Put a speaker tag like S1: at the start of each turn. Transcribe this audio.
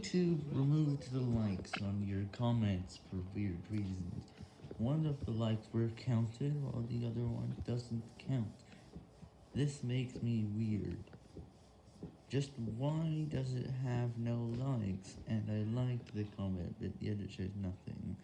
S1: YouTube removed the likes on your comments for weird reasons. One of the likes were counted while the other one doesn't count. This makes me weird. Just why does it have no likes? And I like the comment, but yet it shows nothing.